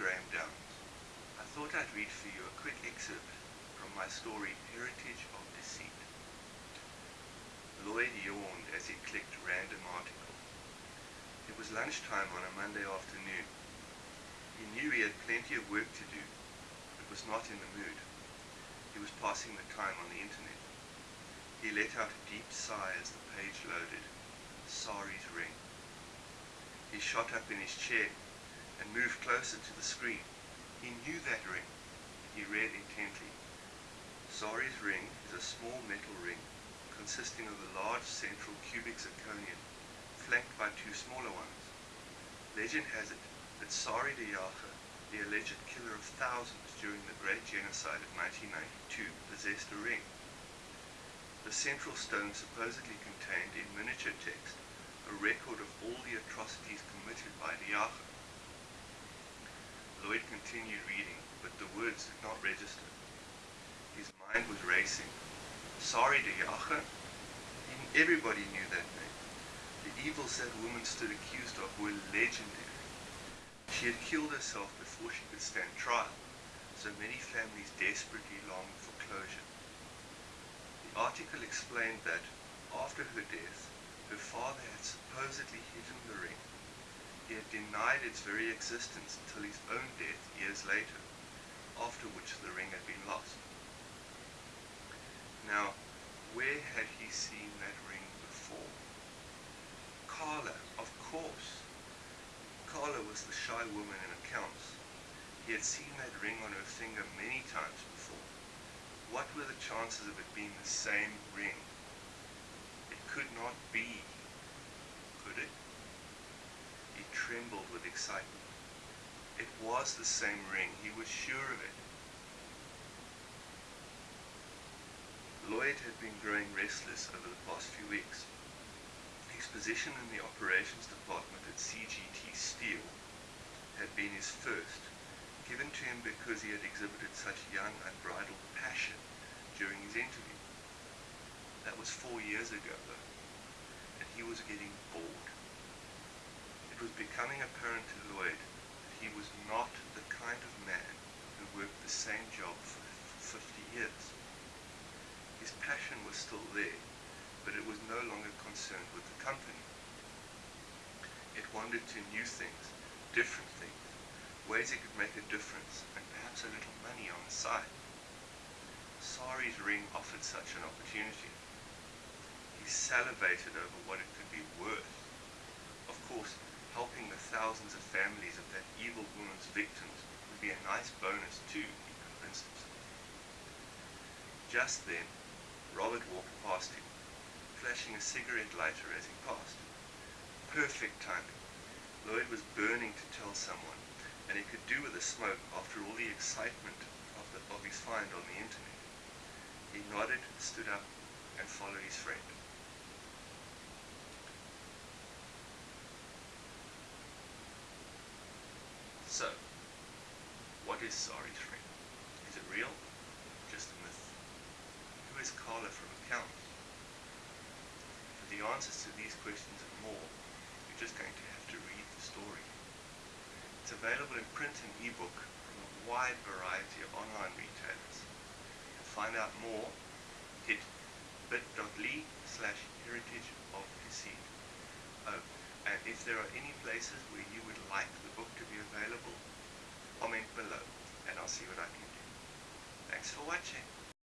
Graham Downs. I thought I'd read for you a quick excerpt from my story Heritage of Deceit. Lloyd yawned as he clicked random article. It was lunchtime on a Monday afternoon. He knew he had plenty of work to do, but was not in the mood. He was passing the time on the internet. He let out a deep sigh as the page loaded. Sari's ring. He shot up in his chair and moved closer to the screen. He knew that ring. He read intently. Sari's ring is a small metal ring consisting of a large central cubic zirconium flanked by two smaller ones. Legend has it that Sari de Jager, the alleged killer of thousands during the Great Genocide of 1992, possessed a ring. The central stone supposedly contained in miniature text a record of all the atrocities committed by Jager. Lloyd continued reading, but the words did not register. His mind was racing. Sari de? Even everybody knew that name. The evil that woman stood accused of were legendary. She had killed herself before she could stand trial, so many families desperately longed for closure. The article explained that, after her death, her father had supposedly hidden the ring. He had denied its very existence until his own death years later, after which the ring had been lost. Now, where had he seen that ring before? Carla, of course. Carla was the shy woman in accounts. He had seen that ring on her finger many times before. What were the chances of it being the same ring? It could not be, could it? Trembled with excitement. It was the same ring. He was sure of it. Lloyd had been growing restless over the past few weeks. His position in the operations department at CGT Steel had been his first, given to him because he had exhibited such young, unbridled passion during his interview. That was four years ago, though, and he was getting bored. It was becoming apparent to Lloyd that he was not the kind of man who worked the same job for 50 years. His passion was still there, but it was no longer concerned with the company. It wandered to new things, different things, ways it could make a difference, and perhaps a little money on the side. Sari's ring offered such an opportunity He salivated over what it could be worth. Of course, helping the thousands of families of that evil woman's victims would be a nice bonus too, he convinced himself. Just then, Robert walked past him, flashing a cigarette lighter as he passed. Perfect timing. Lloyd was burning to tell someone, and he could do with a smoke after all the excitement of, the, of his find on the internet. He nodded, stood up, and followed his friend. So, what is Sari's ring? Is it real? Just a myth? Who is Carla from accounts? For the answers to these questions and more, you're just going to have to read the story. It's available in print and ebook from a wide variety of online retailers. To find out more, hit bit.ly slash heritage of deceit. Oh, and if there are any places where you would like the book to be available, comment below and I'll see what I can do. Thanks for watching.